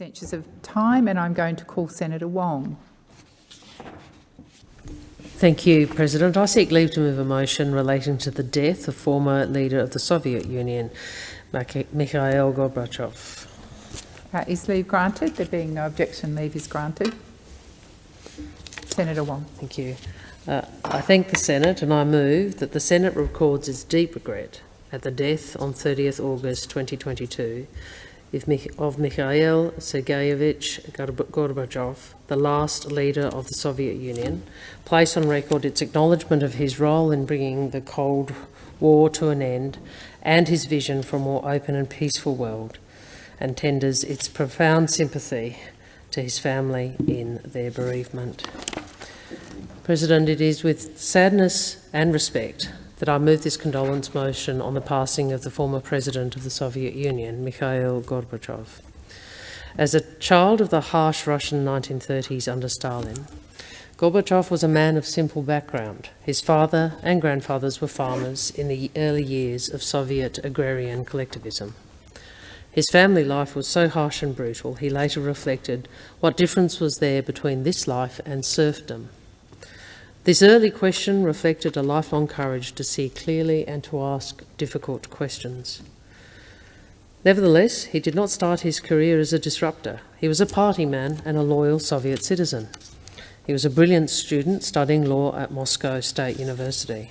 Of time, and I'm going to call Senator Wong. Thank you, President. I seek leave to move a motion relating to the death of former leader of the Soviet Union, Mikhail Gorbachev. Uh, is leave granted? There being no objection, leave is granted. Senator Wong. Thank you. Uh, I thank the Senate and I move that the Senate records its deep regret at the death on 30th August 2022 of Mikhail Sergeyevich Gorbachev, the last leader of the Soviet Union, place on record its acknowledgement of his role in bringing the Cold War to an end and his vision for a more open and peaceful world, and tenders its profound sympathy to his family in their bereavement. President, it is with sadness and respect that I move this condolence motion on the passing of the former president of the Soviet Union, Mikhail Gorbachev. As a child of the harsh Russian 1930s under Stalin, Gorbachev was a man of simple background. His father and grandfathers were farmers in the early years of Soviet agrarian collectivism. His family life was so harsh and brutal, he later reflected what difference was there between this life and serfdom. This early question reflected a lifelong courage to see clearly and to ask difficult questions. Nevertheless, he did not start his career as a disruptor. He was a party man and a loyal Soviet citizen. He was a brilliant student studying law at Moscow State University.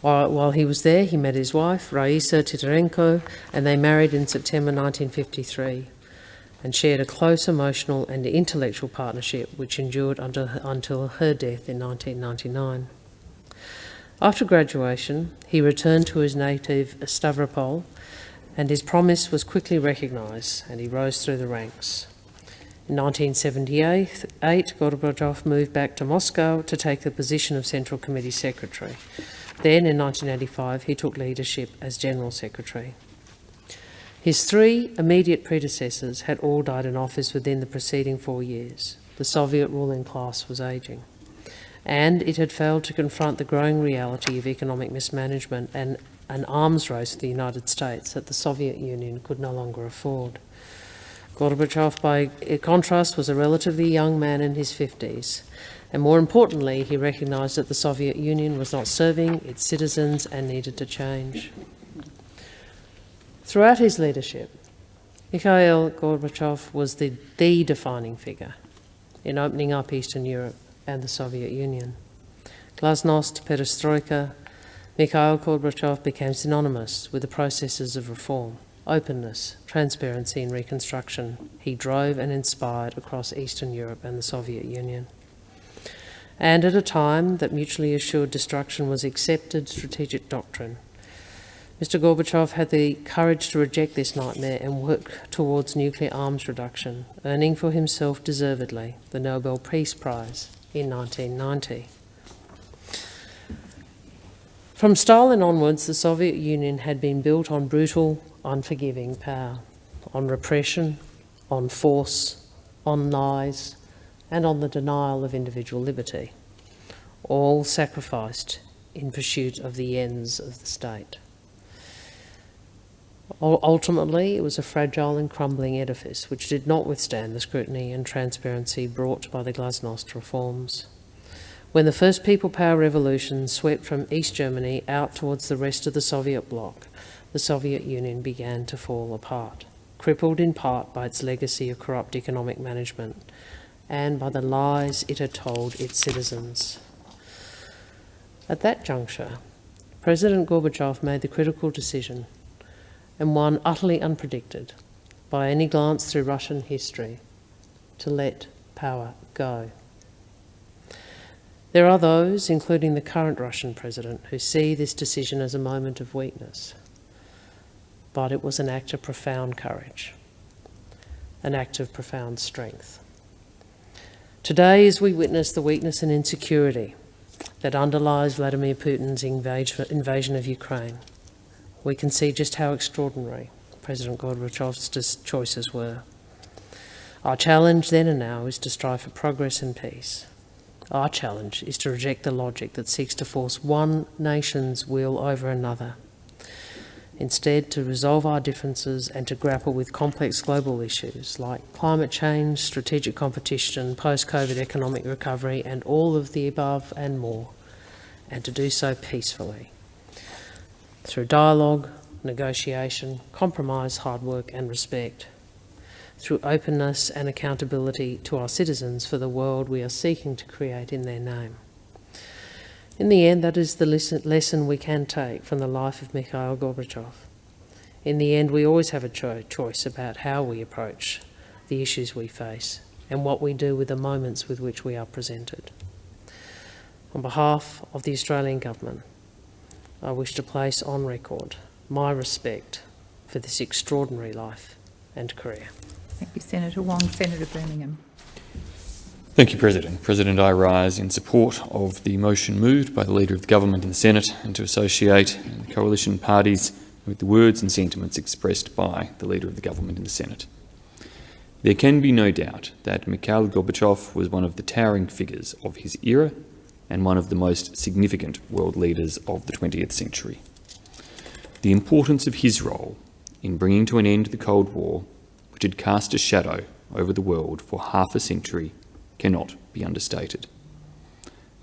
While, he was there, he met his wife, Raisa Titarenko, and they married in September 1953 and shared a close emotional and intellectual partnership which endured until, until her death in 1999. After graduation, he returned to his native Stavropol and his promise was quickly recognised and he rose through the ranks. In 1978, Gorbachev moved back to Moscow to take the position of Central Committee Secretary. Then, in 1985, he took leadership as General Secretary. His three immediate predecessors had all died in office within the preceding four years. The Soviet ruling class was ageing. And it had failed to confront the growing reality of economic mismanagement and an arms race with the United States that the Soviet Union could no longer afford. Gorbachev, by contrast, was a relatively young man in his 50s. And more importantly, he recognised that the Soviet Union was not serving its citizens and needed to change. Throughout his leadership, Mikhail Gorbachev was the, the defining figure in opening up Eastern Europe and the Soviet Union. Glasnost, perestroika, Mikhail Gorbachev became synonymous with the processes of reform, openness, transparency and reconstruction he drove and inspired across Eastern Europe and the Soviet Union. And at a time that mutually assured destruction was accepted strategic doctrine, Mr Gorbachev had the courage to reject this nightmare and work towards nuclear arms reduction, earning for himself deservedly the Nobel Peace Prize in 1990. From Stalin onwards, the Soviet Union had been built on brutal, unforgiving power, on repression, on force, on lies, and on the denial of individual liberty, all sacrificed in pursuit of the ends of the state. Ultimately, it was a fragile and crumbling edifice which did not withstand the scrutiny and transparency brought by the Glasnost reforms. When the first people power revolution swept from East Germany out towards the rest of the Soviet bloc, the Soviet Union began to fall apart, crippled in part by its legacy of corrupt economic management and by the lies it had told its citizens. At that juncture, President Gorbachev made the critical decision and one utterly unpredicted by any glance through Russian history to let power go. There are those, including the current Russian president, who see this decision as a moment of weakness. But it was an act of profound courage, an act of profound strength. Today, as we witness the weakness and insecurity that underlies Vladimir Putin's invasion of Ukraine, we can see just how extraordinary President Gorbachev's choices were. Our challenge then and now is to strive for progress and peace. Our challenge is to reject the logic that seeks to force one nation's will over another. instead to resolve our differences and to grapple with complex global issues like climate change, strategic competition, post-COVID economic recovery and all of the above and more, and to do so peacefully. Through dialogue, negotiation, compromise, hard work and respect. Through openness and accountability to our citizens for the world we are seeking to create in their name. In the end, that is the lesson we can take from the life of Mikhail Gorbachev. In the end, we always have a cho choice about how we approach the issues we face and what we do with the moments with which we are presented. On behalf of the Australian Government, I wish to place on record my respect for this extraordinary life and career. Thank you, Senator Wong. Senator Birmingham. Thank you, President. President, I rise in support of the motion moved by the Leader of the Government in the Senate and to associate the coalition parties with the words and sentiments expressed by the Leader of the Government in the Senate. There can be no doubt that Mikhail Gorbachev was one of the towering figures of his era and one of the most significant world leaders of the 20th century. The importance of his role in bringing to an end the Cold War, which had cast a shadow over the world for half a century, cannot be understated.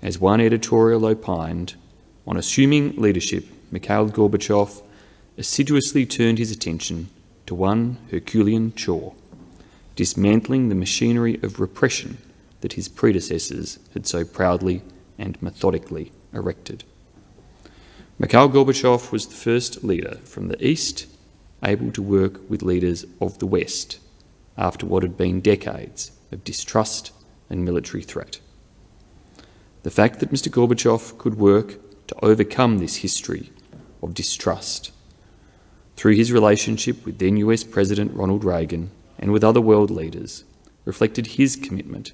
As one editorial opined, on assuming leadership, Mikhail Gorbachev assiduously turned his attention to one Herculean chore, dismantling the machinery of repression that his predecessors had so proudly and methodically erected. Mikhail Gorbachev was the first leader from the East able to work with leaders of the West after what had been decades of distrust and military threat. The fact that Mr Gorbachev could work to overcome this history of distrust through his relationship with then US President Ronald Reagan and with other world leaders reflected his commitment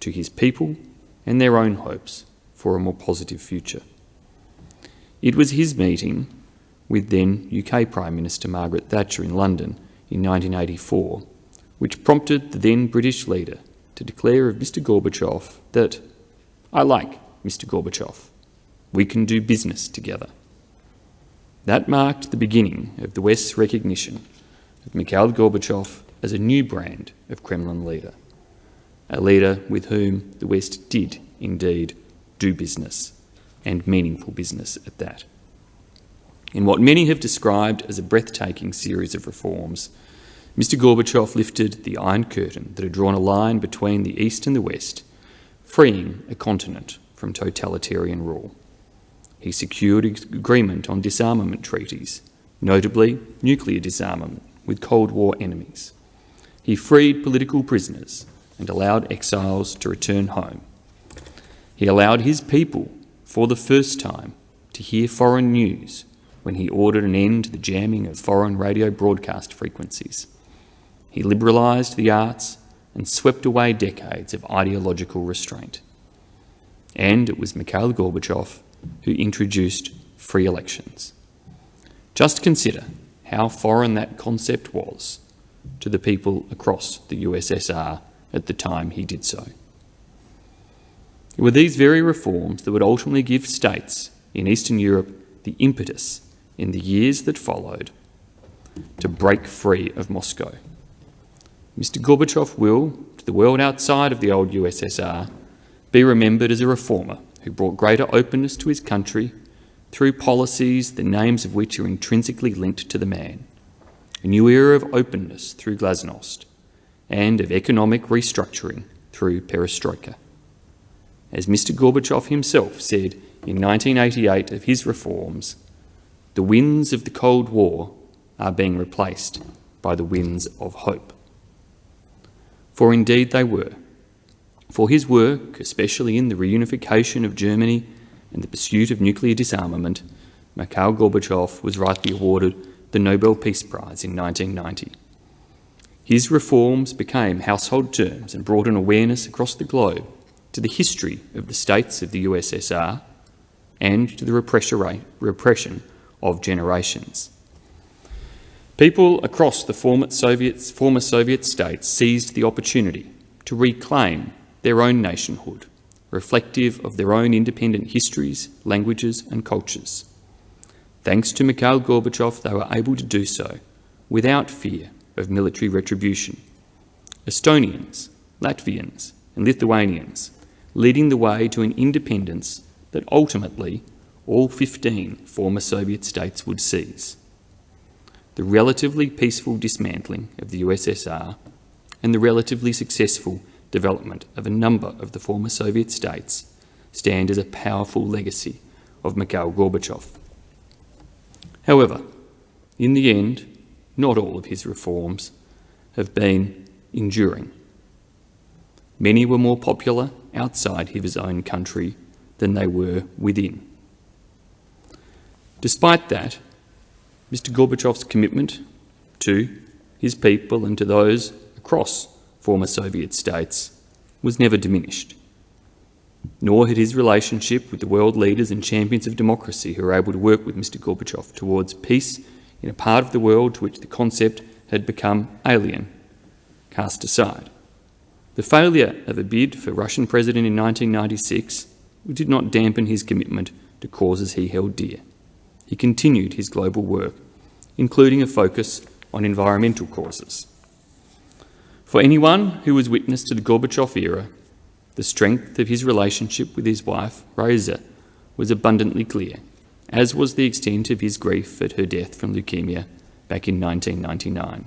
to his people and their own hopes for a more positive future. It was his meeting with then UK Prime Minister Margaret Thatcher in London in 1984 which prompted the then British leader to declare of Mr Gorbachev that, I like Mr Gorbachev. We can do business together. That marked the beginning of the West's recognition of Mikhail Gorbachev as a new brand of Kremlin leader, a leader with whom the West did indeed do business, and meaningful business at that. In what many have described as a breathtaking series of reforms, Mr Gorbachev lifted the Iron Curtain that had drawn a line between the East and the West, freeing a continent from totalitarian rule. He secured agreement on disarmament treaties, notably nuclear disarmament with Cold War enemies. He freed political prisoners and allowed exiles to return home. He allowed his people, for the first time, to hear foreign news when he ordered an end to the jamming of foreign radio broadcast frequencies. He liberalised the arts and swept away decades of ideological restraint. And it was Mikhail Gorbachev who introduced free elections. Just consider how foreign that concept was to the people across the USSR at the time he did so. It were these very reforms that would ultimately give states in Eastern Europe the impetus in the years that followed to break free of Moscow. Mr Gorbachev will, to the world outside of the old USSR, be remembered as a reformer who brought greater openness to his country through policies the names of which are intrinsically linked to the man, a new era of openness through glasnost, and of economic restructuring through perestroika. As Mr Gorbachev himself said in 1988 of his reforms, the winds of the Cold War are being replaced by the winds of hope for indeed they were. For his work, especially in the reunification of Germany and the pursuit of nuclear disarmament, Mikhail Gorbachev was rightly awarded the Nobel Peace Prize in 1990. His reforms became household terms and brought an awareness across the globe to the history of the states of the USSR and to the repression of generations. People across the former Soviet, former Soviet states seized the opportunity to reclaim their own nationhood, reflective of their own independent histories, languages and cultures. Thanks to Mikhail Gorbachev, they were able to do so without fear of military retribution. Estonians, Latvians, and Lithuanians leading the way to an independence that ultimately all 15 former Soviet states would seize. The relatively peaceful dismantling of the USSR and the relatively successful development of a number of the former Soviet states stand as a powerful legacy of Mikhail Gorbachev. However, in the end, not all of his reforms have been enduring. Many were more popular outside his own country than they were within. Despite that, Mr Gorbachev's commitment to his people and to those across former Soviet states was never diminished. Nor had his relationship with the world leaders and champions of democracy who were able to work with Mr Gorbachev towards peace in a part of the world to which the concept had become alien, cast aside. The failure of a bid for Russian president in 1996 did not dampen his commitment to causes he held dear. He continued his global work, including a focus on environmental causes. For anyone who was witness to the Gorbachev era, the strength of his relationship with his wife, Rosa, was abundantly clear, as was the extent of his grief at her death from leukemia back in 1999.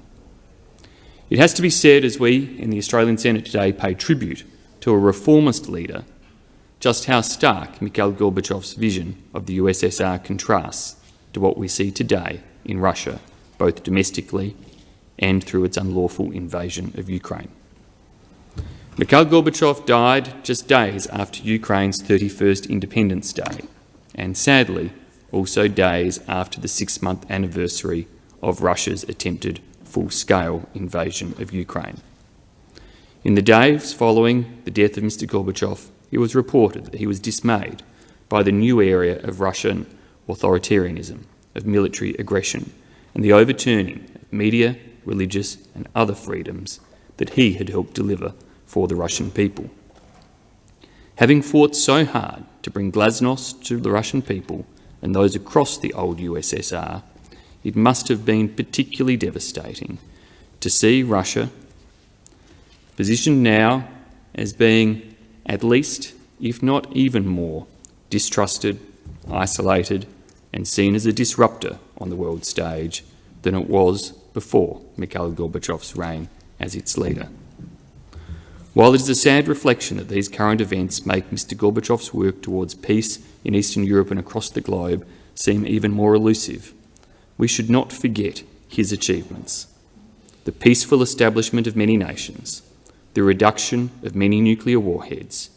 It has to be said, as we in the Australian Senate today pay tribute to a reformist leader, just how stark Mikhail Gorbachev's vision of the USSR contrasts to what we see today in Russia, both domestically and through its unlawful invasion of Ukraine. Mikhail Gorbachev died just days after Ukraine's 31st Independence Day, and sadly, also days after the six month anniversary of Russia's attempted full scale invasion of Ukraine. In the days following the death of Mr. Gorbachev, it was reported that he was dismayed by the new area of Russian authoritarianism, of military aggression, and the overturning of media, religious, and other freedoms that he had helped deliver for the Russian people. Having fought so hard to bring glasnost to the Russian people and those across the old USSR, it must have been particularly devastating to see Russia positioned now as being at least, if not even more, distrusted, isolated, and seen as a disruptor on the world stage than it was before Mikhail Gorbachev's reign as its leader. While it is a sad reflection that these current events make Mr Gorbachev's work towards peace in Eastern Europe and across the globe seem even more elusive, we should not forget his achievements. The peaceful establishment of many nations, the reduction of many nuclear warheads,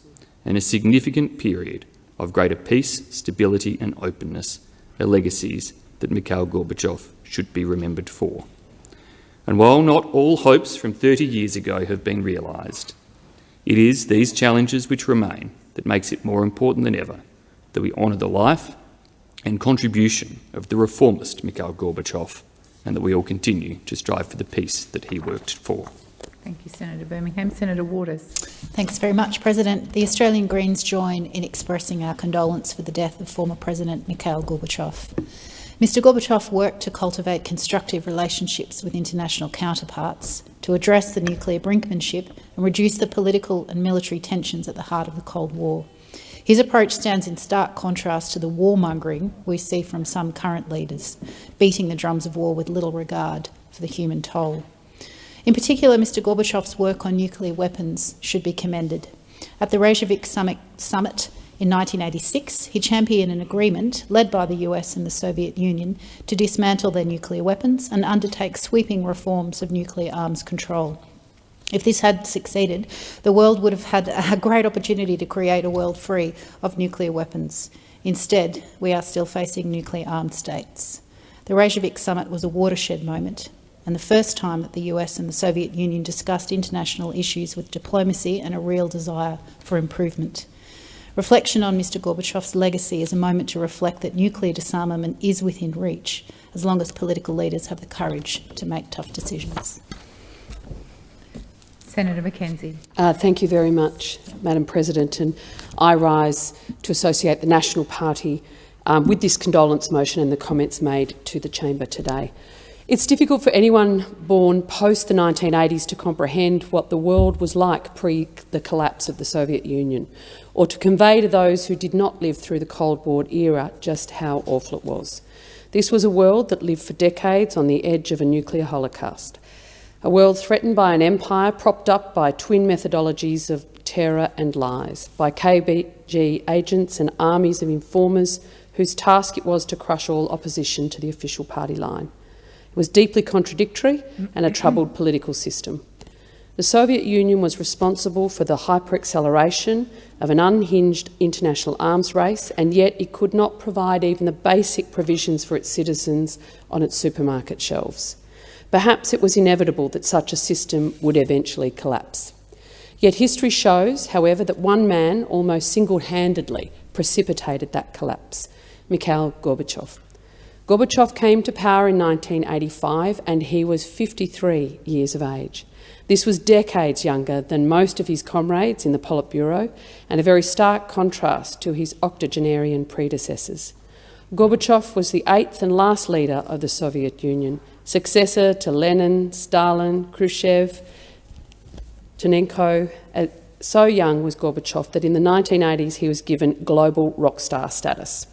and a significant period of greater peace, stability and openness are legacies that Mikhail Gorbachev should be remembered for. And while not all hopes from 30 years ago have been realised, it is these challenges which remain that makes it more important than ever that we honour the life and contribution of the reformist Mikhail Gorbachev and that we all continue to strive for the peace that he worked for. Thank you, Senator Birmingham. Senator Waters. Thanks very much, President. The Australian Greens join in expressing our condolence for the death of former President Mikhail Gorbachev. Mr Gorbachev worked to cultivate constructive relationships with international counterparts, to address the nuclear brinkmanship and reduce the political and military tensions at the heart of the Cold War. His approach stands in stark contrast to the warmongering we see from some current leaders, beating the drums of war with little regard for the human toll. In particular, Mr Gorbachev's work on nuclear weapons should be commended. At the Reykjavik Summit, Summit in 1986, he championed an agreement led by the US and the Soviet Union to dismantle their nuclear weapons and undertake sweeping reforms of nuclear arms control. If this had succeeded, the world would have had a great opportunity to create a world free of nuclear weapons. Instead, we are still facing nuclear armed states. The Reykjavik summit was a watershed moment and the first time that the US and the Soviet Union discussed international issues with diplomacy and a real desire for improvement. Reflection on Mr Gorbachev's legacy is a moment to reflect that nuclear disarmament is within reach, as long as political leaders have the courage to make tough decisions. Senator McKenzie. Uh, thank you very much, Madam President. And I rise to associate the National Party um, with this condolence motion and the comments made to the chamber today. It's difficult for anyone born post the 1980s to comprehend what the world was like pre the collapse of the Soviet Union, or to convey to those who did not live through the Cold War era just how awful it was. This was a world that lived for decades on the edge of a nuclear holocaust, a world threatened by an empire propped up by twin methodologies of terror and lies, by KGB agents and armies of informers whose task it was to crush all opposition to the official party line. It was deeply contradictory and a troubled political system. The Soviet Union was responsible for the hyperacceleration of an unhinged international arms race, and yet it could not provide even the basic provisions for its citizens on its supermarket shelves. Perhaps it was inevitable that such a system would eventually collapse. Yet history shows, however, that one man almost single-handedly precipitated that collapse, Mikhail Gorbachev. Gorbachev came to power in 1985 and he was 53 years of age. This was decades younger than most of his comrades in the Politburo and a very stark contrast to his octogenarian predecessors. Gorbachev was the eighth and last leader of the Soviet Union, successor to Lenin, Stalin, Khrushchev, Chernenko. Uh, so young was Gorbachev that in the 1980s he was given global rock star status.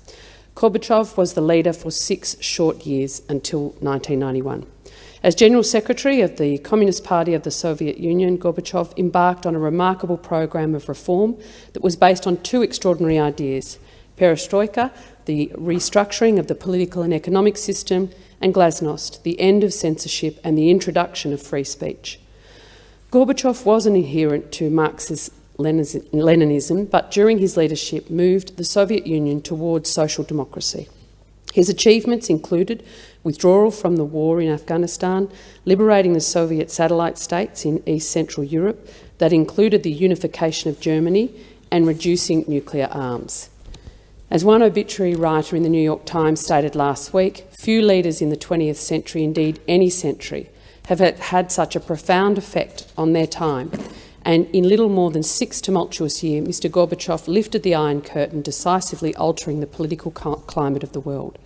Gorbachev was the leader for six short years until 1991. As General Secretary of the Communist Party of the Soviet Union, Gorbachev embarked on a remarkable program of reform that was based on two extraordinary ideas perestroika, the restructuring of the political and economic system, and glasnost, the end of censorship and the introduction of free speech. Gorbachev was an adherent to Marxist Leninism, but during his leadership moved the Soviet Union towards social democracy. His achievements included withdrawal from the war in Afghanistan, liberating the Soviet satellite states in East Central Europe, that included the unification of Germany, and reducing nuclear arms. As one obituary writer in the New York Times stated last week, few leaders in the 20th century, indeed any century, have had such a profound effect on their time. And in little more than six tumultuous years, Mr Gorbachev lifted the Iron Curtain, decisively altering the political climate of the world.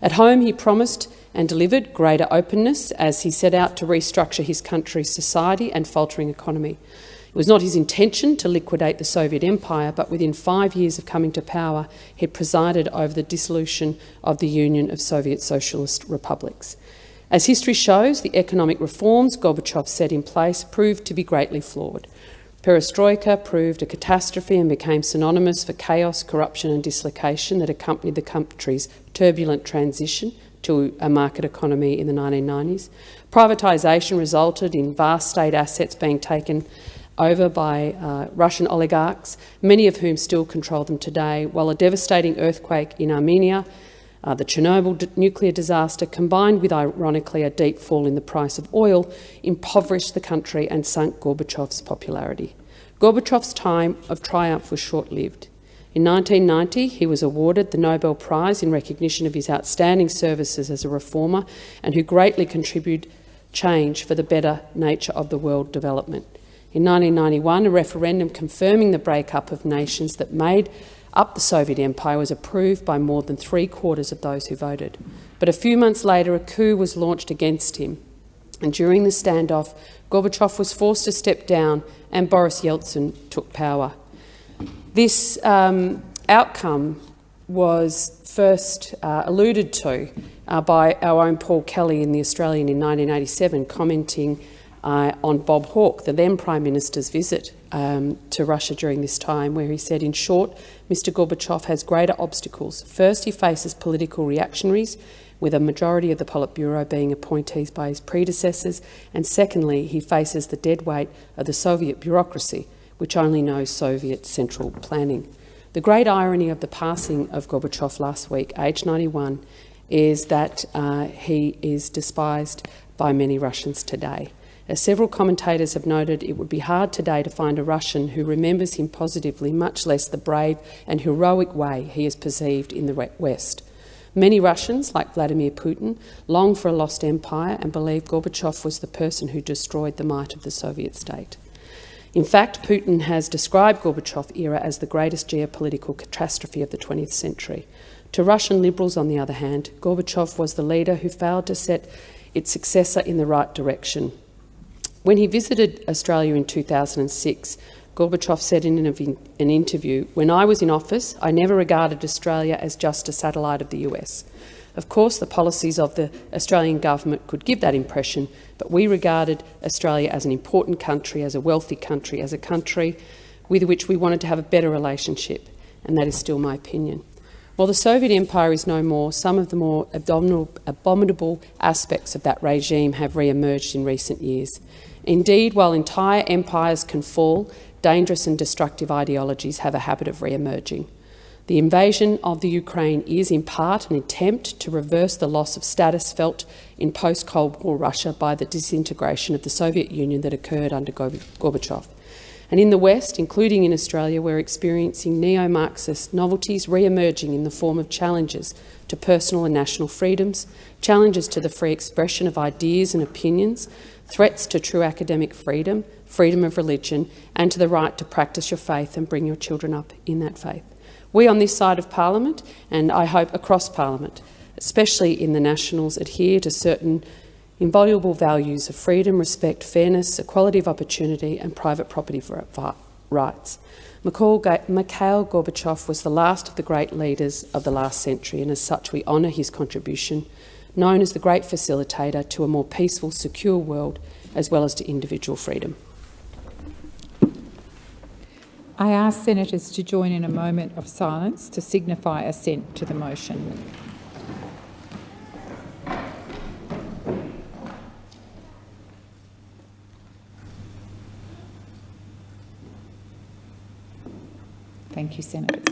At home, he promised and delivered greater openness as he set out to restructure his country's society and faltering economy. It was not his intention to liquidate the Soviet Empire, but within five years of coming to power, he presided over the dissolution of the Union of Soviet Socialist Republics. As history shows, the economic reforms Gorbachev set in place proved to be greatly flawed. Perestroika proved a catastrophe and became synonymous for chaos, corruption and dislocation that accompanied the country's turbulent transition to a market economy in the 1990s. Privatisation resulted in vast state assets being taken over by uh, Russian oligarchs, many of whom still control them today, while a devastating earthquake in Armenia, uh, the Chernobyl nuclear disaster, combined with, ironically, a deep fall in the price of oil, impoverished the country and sunk Gorbachev's popularity. Gorbachev's time of triumph was short-lived. In 1990, he was awarded the Nobel Prize in recognition of his outstanding services as a reformer and who greatly contributed change for the better nature of the world development. In 1991, a referendum confirming the breakup of nations that made up the Soviet Empire was approved by more than three quarters of those who voted. But a few months later, a coup was launched against him. And during the standoff, Gorbachev was forced to step down and Boris Yeltsin took power. This um, outcome was first uh, alluded to uh, by our own Paul Kelly in The Australian in 1987, commenting uh, on Bob Hawke, the then Prime Minister's visit um, to Russia during this time, where he said, in short, Mr Gorbachev has greater obstacles. First, he faces political reactionaries, with a majority of the Politburo being appointees by his predecessors, and secondly, he faces the dead weight of the Soviet bureaucracy, which only knows Soviet central planning. The great irony of the passing of Gorbachev last week, aged 91, is that uh, he is despised by many Russians today. As several commentators have noted, it would be hard today to find a Russian who remembers him positively, much less the brave and heroic way he is perceived in the West. Many Russians, like Vladimir Putin, long for a lost empire and believe Gorbachev was the person who destroyed the might of the Soviet state. In fact, Putin has described Gorbachev era as the greatest geopolitical catastrophe of the 20th century. To Russian liberals, on the other hand, Gorbachev was the leader who failed to set its successor in the right direction. When he visited Australia in 2006, Gorbachev said in an interview, When I was in office, I never regarded Australia as just a satellite of the US. Of course, the policies of the Australian government could give that impression, but we regarded Australia as an important country, as a wealthy country, as a country with which we wanted to have a better relationship, and that is still my opinion. While the Soviet Empire is no more, some of the more abominable aspects of that regime have re-emerged in recent years. Indeed, while entire empires can fall, dangerous and destructive ideologies have a habit of re-emerging. The invasion of the Ukraine is in part an attempt to reverse the loss of status felt in post-Cold War Russia by the disintegration of the Soviet Union that occurred under Gorbachev. And in the West, including in Australia, we're experiencing neo-Marxist novelties re-emerging in the form of challenges to personal and national freedoms, challenges to the free expression of ideas and opinions, threats to true academic freedom, freedom of religion, and to the right to practice your faith and bring your children up in that faith. We on this side of Parliament, and I hope across Parliament, especially in the Nationals, adhere to certain invaluable values of freedom, respect, fairness, equality of opportunity and private property rights. Mikhail Gorbachev was the last of the great leaders of the last century and as such we honour his contribution, known as the great facilitator to a more peaceful, secure world as well as to individual freedom. I ask senators to join in a moment of silence to signify assent to the motion. Thank you, senators.